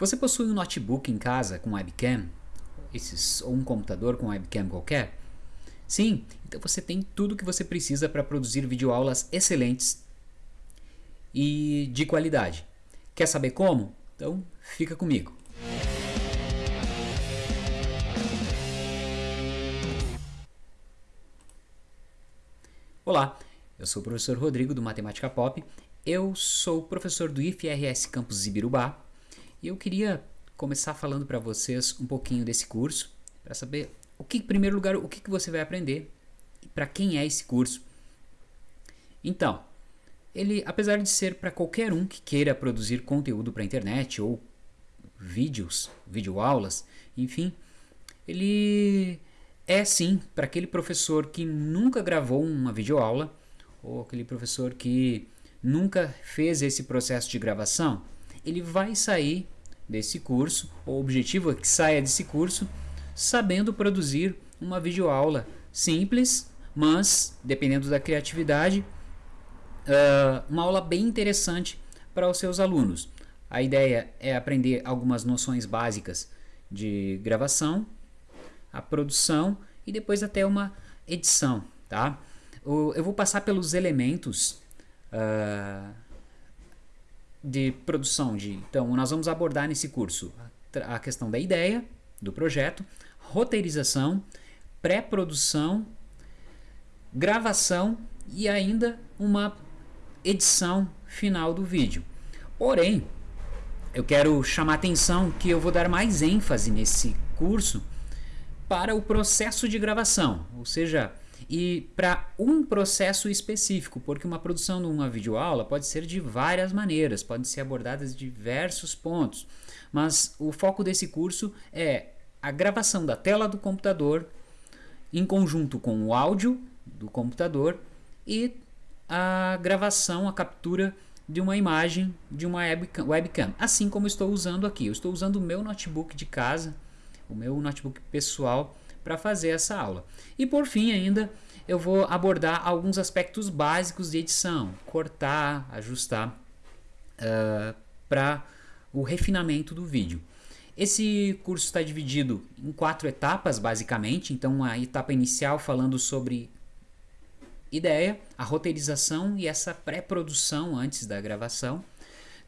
Você possui um notebook em casa com webcam? Esses, ou um computador com webcam qualquer? Sim, então você tem tudo que você precisa para produzir videoaulas excelentes e de qualidade. Quer saber como? Então fica comigo. Olá, eu sou o professor Rodrigo do Matemática Pop. Eu sou professor do IFRS Campus Ibirubá e eu queria começar falando para vocês um pouquinho desse curso para saber o que, em primeiro lugar, o que, que você vai aprender e para quem é esse curso. Então, ele, apesar de ser para qualquer um que queira produzir conteúdo para a internet ou vídeos, videoaulas, enfim, ele é sim para aquele professor que nunca gravou uma videoaula ou aquele professor que nunca fez esse processo de gravação, ele vai sair desse curso, o objetivo é que saia desse curso sabendo produzir uma videoaula simples, mas dependendo da criatividade, uh, uma aula bem interessante para os seus alunos. A ideia é aprender algumas noções básicas de gravação a produção e depois até uma edição, tá? eu vou passar pelos elementos uh, de produção. De, então, nós vamos abordar nesse curso a questão da ideia do projeto, roteirização, pré-produção, gravação e ainda uma edição final do vídeo. Porém, eu quero chamar atenção que eu vou dar mais ênfase nesse curso para o processo de gravação, ou seja, e para um processo específico, porque uma produção de uma videoaula pode ser de várias maneiras, podem ser abordadas diversos pontos, mas o foco desse curso é a gravação da tela do computador em conjunto com o áudio do computador e a gravação, a captura de uma imagem de uma webcam, assim como estou usando aqui. Eu estou usando o meu notebook de casa o meu notebook pessoal para fazer essa aula. E por fim ainda eu vou abordar alguns aspectos básicos de edição, cortar, ajustar uh, para o refinamento do vídeo. Esse curso está dividido em quatro etapas, basicamente. Então, a etapa inicial falando sobre ideia, a roteirização e essa pré-produção antes da gravação.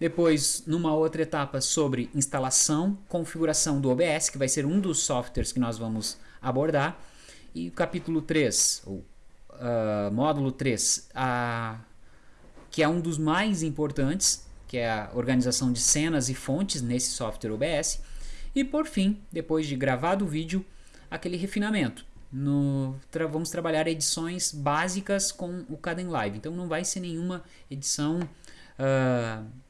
Depois, numa outra etapa sobre instalação, configuração do OBS, que vai ser um dos softwares que nós vamos abordar. E o capítulo 3, ou uh, módulo 3, a, que é um dos mais importantes, que é a organização de cenas e fontes nesse software OBS. E por fim, depois de gravado o vídeo, aquele refinamento. No, tra vamos trabalhar edições básicas com o Kdenlive. Então não vai ser nenhuma edição uh,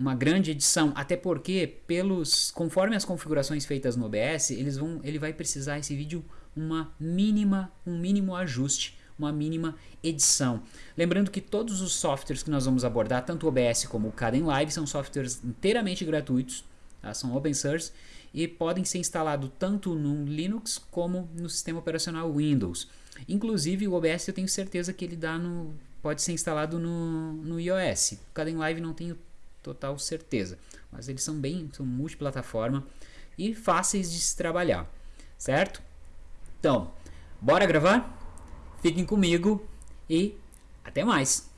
uma grande edição, até porque pelos conforme as configurações feitas no OBS, eles vão, ele vai precisar esse vídeo uma mínima, um mínimo ajuste, uma mínima edição. Lembrando que todos os softwares que nós vamos abordar, tanto o OBS como o Kdenlive, são softwares inteiramente gratuitos, tá? são open source e podem ser instalados tanto no Linux como no sistema operacional Windows. Inclusive o OBS eu tenho certeza que ele dá no, pode ser instalado no, no iOS. O Kdenlive não tenho total certeza. Mas eles são bem, são multiplataforma e fáceis de se trabalhar, certo? Então, bora gravar? Fiquem comigo e até mais!